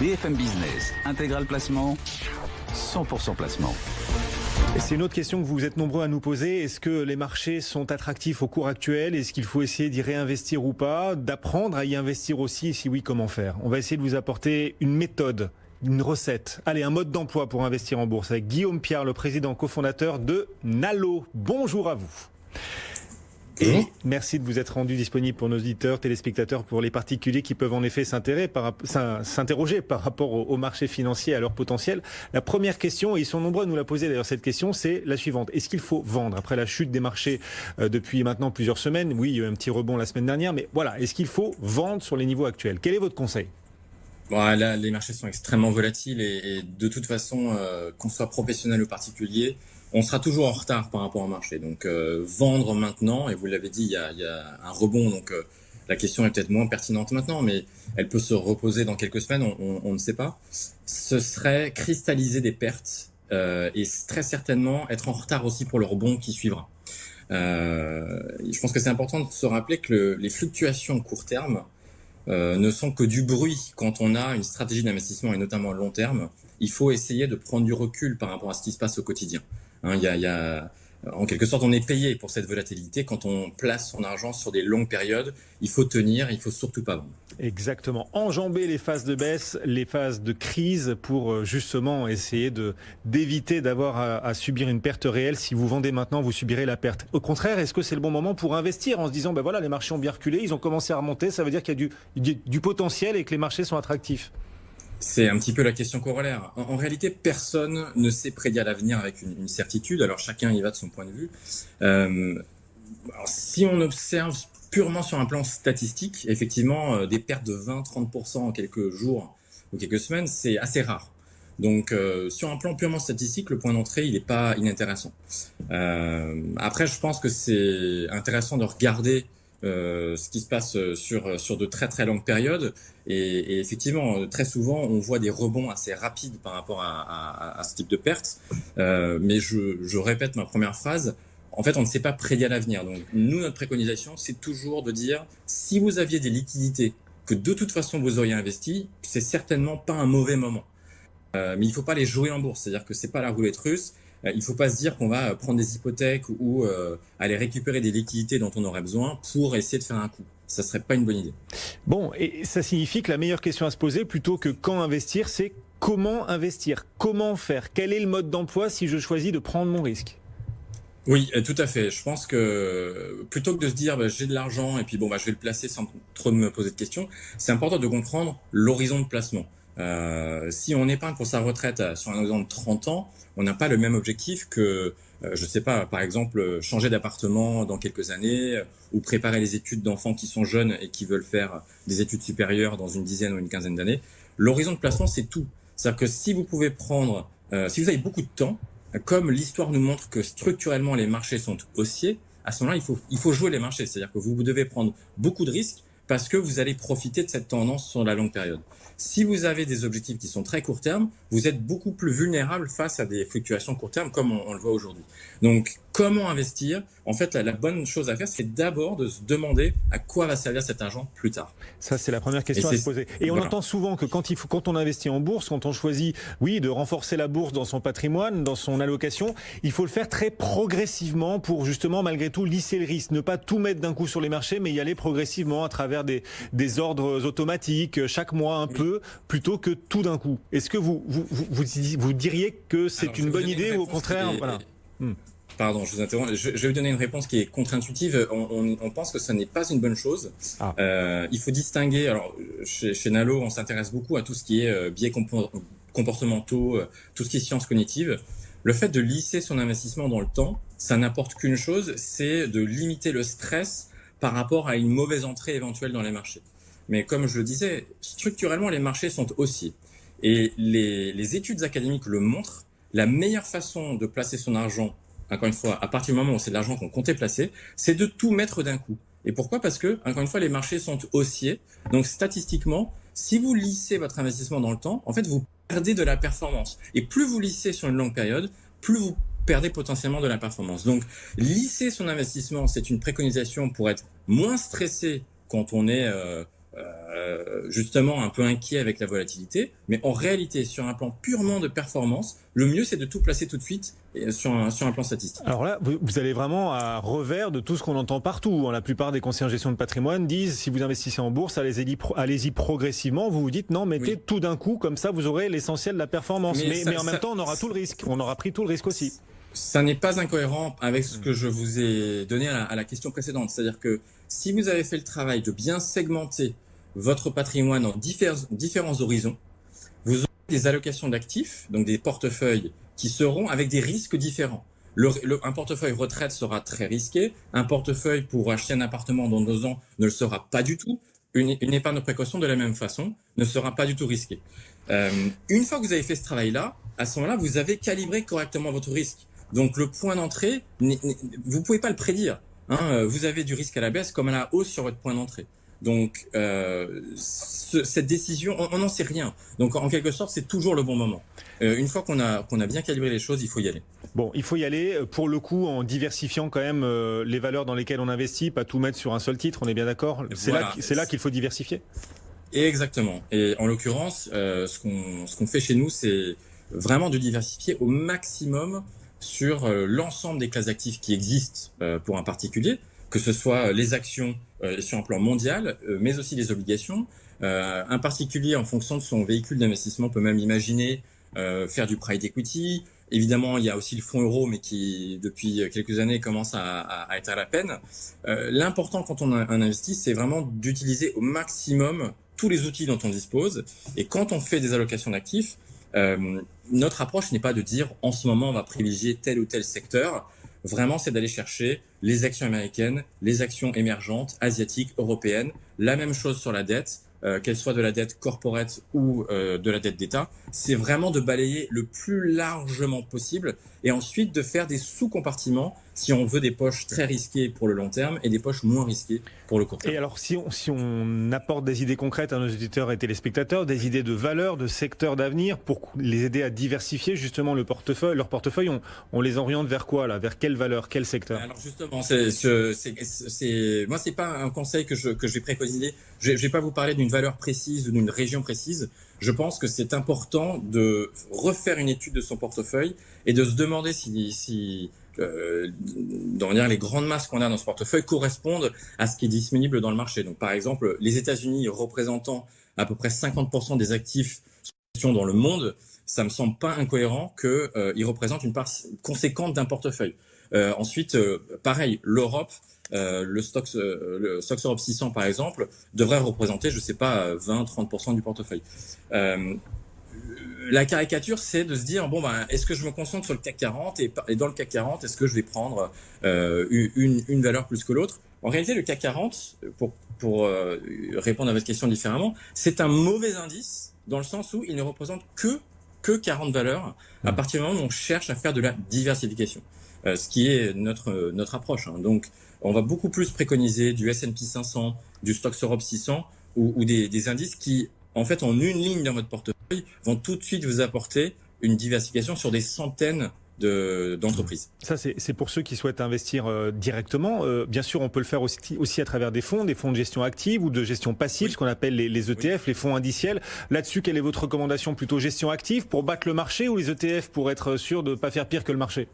BFM Business, intégral placement, 100% placement. C'est une autre question que vous êtes nombreux à nous poser. Est-ce que les marchés sont attractifs au cours actuel? Est-ce qu'il faut essayer d'y réinvestir ou pas? D'apprendre à y investir aussi? Si oui, comment faire? On va essayer de vous apporter une méthode, une recette. Allez, un mode d'emploi pour investir en bourse avec Guillaume Pierre, le président cofondateur de Nalo. Bonjour à vous. Et merci de vous être rendu disponible pour nos auditeurs, téléspectateurs, pour les particuliers qui peuvent en effet s'interroger par rapport au marché financier, à leur potentiel. La première question, et ils sont nombreux à nous la poser d'ailleurs cette question, c'est la suivante. Est-ce qu'il faut vendre après la chute des marchés euh, depuis maintenant plusieurs semaines? Oui, il y a eu un petit rebond la semaine dernière, mais voilà, est-ce qu'il faut vendre sur les niveaux actuels? Quel est votre conseil? Bon, là, les marchés sont extrêmement volatiles et, et de toute façon, euh, qu'on soit professionnel ou particulier, on sera toujours en retard par rapport au marché. Donc euh, vendre maintenant, et vous l'avez dit, il y, a, y a, un rebond, donc euh, la question est peut-être moins pertinente maintenant, mais elle peut se reposer dans quelques semaines, on, on, on ne sait pas. Ce serait cristalliser des pertes euh, et très certainement être en retard aussi pour le rebond qui suivra. Euh, je pense que c'est important de se rappeler que le, les fluctuations court terme euh, ne sont que du bruit quand on a une stratégie d'investissement et notamment à long terme. Il faut essayer de prendre du recul par rapport à ce qui se passe au quotidien. Hein, y a, en quelque sorte, on est payé pour cette volatilité. Quand on place son argent sur des longues périodes, il faut tenir, il faut surtout pas vendre. Exactement. Enjamber les phases de baisse, les phases de crise pour euh, justement essayer d'éviter d'avoir à, subir une perte réelle. Si vous vendez maintenant, vous subirez la perte. Au contraire, est-ce que c'est le bon moment pour investir en se disant, ben voilà, les marchés ont bien reculé, ils ont commencé à remonter, ça veut dire qu'il y a du, du potentiel et que les marchés sont attractifs? C'est un petit peu la question corollaire. En, réalité, personne ne sait prédire l'avenir avec une, certitude. Alors chacun y va de son point de vue. Euh, si on observe purement sur un plan statistique, effectivement, euh, des pertes de 20-30% en quelques jours ou quelques semaines, c'est assez rare. Donc, euh, sur un plan purement statistique, le point d'entrée, il n'est pas inintéressant. Après, je pense que c'est intéressant de regarder euh, ce qui se passe euh, sur, sur de très très longues périodes. Et, effectivement, très souvent, on voit des rebonds assez rapides par rapport à, ce type de pertes. Euh, mais je, je répète ma première phrase. En fait, on ne sait pas prédire l'avenir. Donc, nous, notre préconisation, c'est toujours de dire, si vous aviez des liquidités que de toute façon vous auriez investi, c'est certainement pas un mauvais moment. Euh, mais il faut pas les jouer en bourse. C'est-à-dire que c'est pas la roulette russe. Euh, il ne faut pas se dire qu'on va prendre des hypothèques ou euh, aller récupérer des liquidités dont on aurait besoin pour essayer de faire un coup. Ça serait pas une bonne idée. Bon, et ça signifie que la meilleure question à se poser, plutôt que quand investir, c'est comment investir, comment faire, quel est le mode d'emploi si je choisis de prendre mon risque? Oui, tout à fait. Je pense que plutôt que de se dire bah, j'ai de l'argent et puis bon bah je vais le placer sans trop me poser de questions, c'est important de comprendre l'horizon de placement. Euh, si on épargne pour sa retraite sur un horizon de 30 ans, on n'a pas le même objectif que, euh, je sais pas, par exemple, changer d'appartement dans quelques années euh, ou préparer les études d'enfants qui sont jeunes et qui veulent faire des études supérieures dans une dizaine ou une quinzaine d'années. L'horizon de placement, c'est tout. C'est-à-dire que si vous pouvez prendre, euh, si vous avez beaucoup de temps, comme l'histoire nous montre que structurellement les marchés sont haussiers, à ce moment-là, il faut, jouer les marchés. C'est-à-dire que vous devez prendre beaucoup de risques parce que vous allez profiter de cette tendance sur la longue période. Si vous avez des objectifs qui sont très court terme, vous êtes beaucoup plus vulnérable face à des fluctuations court terme comme on, le voit aujourd'hui. Donc, comment investir En fait, la, la, bonne chose à faire, c'est d'abord de se demander à quoi va servir cet argent plus tard. Ça, c'est la première question à se poser. Et on entend souvent que quand, il faut, quand on investit en bourse, quand on choisit, oui, de renforcer la bourse dans son patrimoine, dans son allocation, il faut le faire très progressivement pour justement, malgré tout, lisser le risque. Ne pas tout mettre d'un coup sur les marchés, mais y aller progressivement à travers des, des ordres automatiques, chaque mois un oui. peu, plutôt que tout d'un coup. Est-ce que vous, vous, vous, vous, diriez que c'est une bonne idée ou au contraire voilà. Hmm. Pardon, je vous interromps. Je, je, vais vous donner une réponse qui est contre-intuitive. On, on, on, pense que ce n'est pas une bonne chose. Ah. Euh, il faut distinguer. Alors, chez, chez Nalo, on s'intéresse beaucoup à tout ce qui est euh, biais comportementaux, euh, tout ce qui est sciences cognitives. Le fait de lisser son investissement dans le temps, ça n'apporte qu'une chose, c'est de limiter le stress par rapport à une mauvaise entrée éventuelle dans les marchés. Mais comme je le disais, structurellement, les marchés sont haussiers. Et les, les études académiques le montrent. La meilleure façon de placer son argent encore une fois, à partir du moment où c'est de l'argent qu'on comptait placer, c'est de tout mettre d'un coup. Et pourquoi? Parce que, encore une fois, les marchés sont haussiers. Donc, statistiquement, si vous lissez votre investissement dans le temps, en fait, vous perdez de la performance. Et plus vous lissez sur une longue période, plus vous perdez potentiellement de la performance. Donc, lisser son investissement, c'est une préconisation pour être moins stressé quand on est euh, euh, justement un peu inquiet avec la volatilité. Mais en réalité, sur un plan purement de performance, le mieux c'est de tout placer tout de suite sur un, sur un plan statistique. Alors là, vous, vous allez vraiment à revers de tout ce qu'on entend partout. Hein. La plupart des conseillers en gestion de patrimoine disent si vous investissez en bourse, allez-y allez progressivement. Vous vous dites non, mettez tout d'un coup, comme ça vous aurez l'essentiel de la performance. Mais, mais, en même temps, on aura tout le risque. On aura pris tout le risque aussi ça n'est pas incohérent avec ce que je vous ai donné à la, à la question précédente. C'est-à-dire que si vous avez fait le travail de bien segmenter votre patrimoine en différents horizons, vous aurez des allocations d'actifs, donc des portefeuilles qui seront avec des risques différents. Un portefeuille retraite sera très risqué, un portefeuille pour acheter un appartement dans deux ans ne le sera pas du tout, une, épargne de précaution de la même façon ne sera pas du tout risquée. Euh, une fois que vous avez fait ce travail-là, à ce moment-là, vous avez calibré correctement votre risque. Donc le point d'entrée, vous pouvez pas le prédire. Hein, vous avez du risque à la baisse comme à la hausse sur votre point d'entrée. Donc, euh, ce, cette décision, on n'en sait rien. Donc, en quelque sorte, c'est toujours le bon moment. Euh, une fois qu'on a, qu'on a bien calibré les choses, il faut y aller. Bon, il faut y aller, euh, pour le coup, en diversifiant quand même euh, les valeurs dans lesquelles on investit, pas tout mettre sur un seul titre, on est bien d'accord C'est voilà. là, là qu'il faut diversifier Exactement. Et en l'occurrence, ce qu'on fait chez nous, c'est vraiment de diversifier au maximum sur l'ensemble des classes d'actifs qui existent pour un particulier, que ce soit les actions sur un plan mondial, euh, mais aussi les obligations. Euh, un particulier, en fonction de son véhicule d'investissement, peut même imaginer faire du private equity. Évidemment, il y a aussi le fonds euro, mais qui, depuis quelques années, commence à, à, être à la peine. L'important quand on, on investit, c'est vraiment d'utiliser au maximum tous les outils dont on dispose. Et quand on fait des allocations d'actifs, euh, notre approche n'est pas de dire en ce moment on va privilégier tel ou tel secteur. Vraiment, c'est d'aller chercher les actions américaines, les actions émergentes, asiatiques, européennes. La même chose sur la dette, euh, qu'elle soit de la dette corporate ou euh, de la dette d'État. C'est vraiment de balayer le plus largement possible et ensuite de faire des sous-compartiments si on veut des poches très risquées pour le long terme et des poches moins risquées pour le court terme. Et alors, si on, si on apporte des idées concrètes à nos auditeurs et téléspectateurs, des idées de valeur, de secteur d'avenir, pour les aider à diversifier justement le portefeuille, leur portefeuille, on, on les oriente vers quoi là? Vers quelle valeur, quel secteur? Alors justement, c'est, moi, c'est pas un conseil que je, que je vais préconiser. Je, je vais pas vous parler d'une valeur précise ou d'une région précise. Je pense que c'est important de refaire une étude de son portefeuille et de se demander si, si euh, dire les grandes masses qu'on a dans ce portefeuille correspondent à ce qui est disponible dans le marché. Donc, par exemple, les États-Unis représentant à peu près 50% des actifs dans le monde, ça me semble pas incohérent qu'ils euh, représentent une part conséquente d'un portefeuille. Euh, ensuite, euh, pareil, l'Europe, le Stoxx, le Europe 600 par exemple, devrait représenter, je sais pas, 20-30% du portefeuille. La caricature, c'est de se dire bon ben, est-ce que je me concentre sur le CAC 40 et, et dans le CAC 40, est-ce que je vais prendre euh, une, une, valeur plus que l'autre? En réalité, le CAC 40, pour, pour euh, répondre à votre question différemment, c'est un mauvais indice dans le sens où il ne représente que que 40 valeurs à mmh. partir du moment où on cherche à faire de la diversification, euh, ce qui est notre notre approche. Hein. Donc, on va beaucoup plus préconiser du S&P 500, du Stoxx Europe 600 ou, ou des, des indices qui en fait, en une ligne dans votre portefeuille, vont tout de suite vous apporter une diversification sur des centaines d'entreprises. Ça, c'est pour ceux qui souhaitent investir euh, directement. Euh, bien sûr, on peut le faire aussi, aussi, à travers des fonds, des fonds de gestion active ou de gestion passive, oui. ce qu'on appelle les, les ETF, oui. les fonds indiciels. Là-dessus, quelle est votre recommandation Plutôt gestion active pour battre le marché ou les ETF pour être sûr de ne pas faire pire que le marché?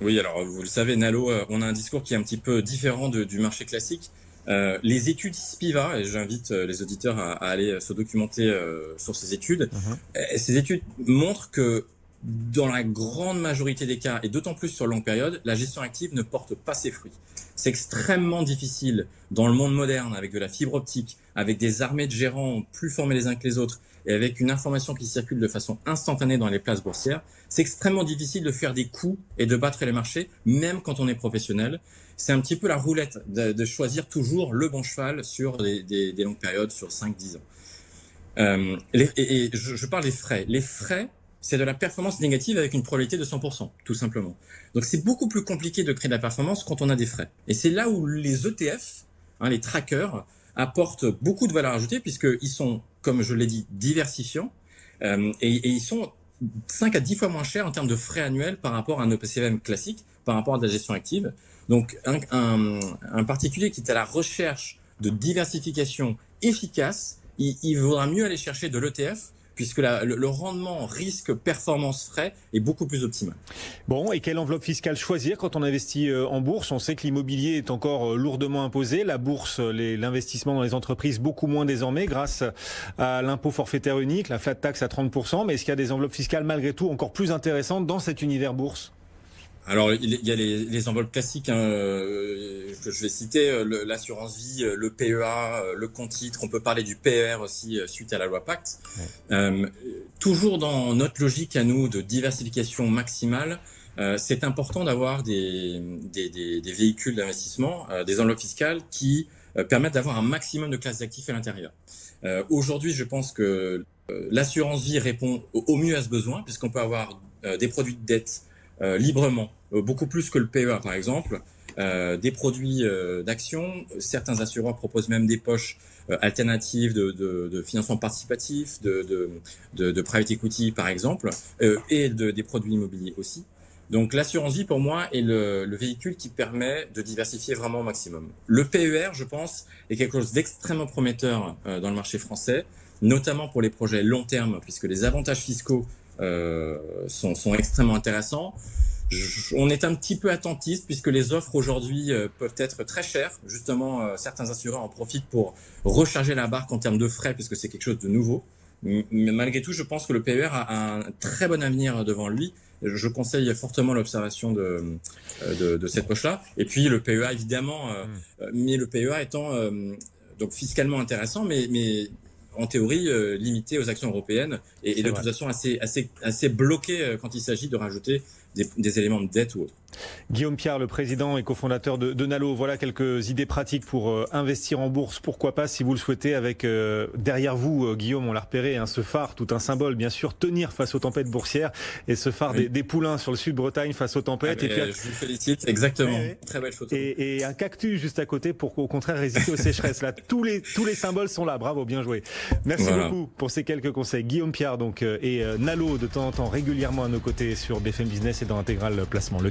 Oui, alors vous le savez, Nalo, euh, on a un discours qui est un petit peu différent de, du marché classique. Euh, les études SPIVA, et j'invite euh, les auditeurs à, à, aller se documenter euh, sur ces études, uh-huh. ces études montrent que dans la grande majorité des cas, et d'autant plus sur longue période, la gestion active ne porte pas ses fruits. C'est extrêmement difficile dans le monde moderne, avec de la fibre optique, avec des armées de gérants plus formés les uns que les autres, et avec une information qui circule de façon instantanée dans les places boursières, c'est extrêmement difficile de faire des coups et de battre les marchés, même quand on est professionnel. C'est un petit peu la roulette de, de, choisir toujours le bon cheval sur des, des, des longues périodes, sur 5-10 ans. Euh, les, et, je, je, parle des frais. Les frais, c'est de la performance négative avec une probabilité de 100%, tout simplement. Donc c'est beaucoup plus compliqué de créer de la performance quand on a des frais. Et c'est là où les ETF, hein, les trackers, apportent beaucoup de valeur ajoutée puisqu'ils sont comme je l'ai dit, diversifiants. Euh, et, ils sont 5 à 10 fois moins chers en termes de frais annuels par rapport à un OPCVM classique, par rapport à de la gestion active. Donc, un particulier qui est à la recherche de diversification efficace, il, il vaudra mieux aller chercher de l'ETF puisque le, le, rendement risque-performance frais est beaucoup plus optimal. Bon, et quelle enveloppe fiscale choisir quand on investit euh, en bourse? On sait que l'immobilier est encore euh, lourdement imposé, la bourse, l'investissement dans les entreprises beaucoup moins désormais grâce à l'impôt forfaitaire unique, la flat tax à 30%, mais est-ce qu'il y a des enveloppes fiscales malgré tout encore plus intéressantes dans cet univers bourse? Alors, il y a les, les enveloppes classiques hein, euh, que je vais citer, euh, l'assurance vie, euh, le PEA, le compte titre. On peut parler du PER aussi suite à la loi Pacte. Ouais. Euh, toujours dans notre logique à nous de diversification maximale, euh, c'est important d'avoir des, des, des, des, véhicules d'investissement, euh, des enveloppes fiscales qui permettent d'avoir un maximum de classes d'actifs à l'intérieur. Aujourd'hui, je pense que l'assurance vie répond au, au, mieux à ce besoin, puisqu'on peut avoir des produits de dette librement euh, beaucoup plus que le PEA par exemple, euh, des produits euh, d'action. Certains assureurs proposent même des poches euh, alternatives de, de, financement participatif, de, de, de, private equity par exemple, euh, et de, des produits immobiliers aussi. Donc l'assurance vie pour moi est le, le, véhicule qui permet de diversifier vraiment au maximum. Le PER, je pense, est quelque chose d'extrêmement prometteur euh, dans le marché français, notamment pour les projets long terme, puisque les avantages fiscaux euh, sont, sont extrêmement intéressants on est un petit peu attentiste puisque les offres aujourd'hui euh, peuvent être très chères. Justement, euh, certains assureurs en profitent pour recharger la barque en termes de frais puisque c'est quelque chose de nouveau. Mais malgré tout, je pense que le PER a un très bon avenir devant lui. Je conseille fortement l'observation de, euh, de, de, cette poche-là. Et puis le PEA, évidemment, mmh. mais le PEA étant donc fiscalement intéressant, mais, mais en théorie euh, limité aux actions européennes et, et de vrai. toute façon assez, assez, assez bloqué quand il s'agit de rajouter des, des, éléments de dette ou autre. Guillaume Pierre, le président et cofondateur de, de, Nalo, voilà quelques idées pratiques pour euh, investir en bourse. Pourquoi pas, si vous le souhaitez, avec euh, derrière vous, euh, Guillaume, on l'a repéré, hein, ce phare, tout un symbole, bien sûr, tenir face aux tempêtes boursières et ce phare oui. des, des, poulains sur le sud Bretagne face aux tempêtes. Ah, et puis, je vous félicite, exactement. Oui, Très belle photo. Et, et, un cactus juste à côté pour au contraire résister aux sécheresses. Là, tous les tous les symboles sont là. Bravo, bien joué. Merci voilà. beaucoup pour ces quelques conseils. Guillaume Pierre donc et Nalo de temps en temps régulièrement à nos côtés sur BFM Business et dans Intégral Placement. Le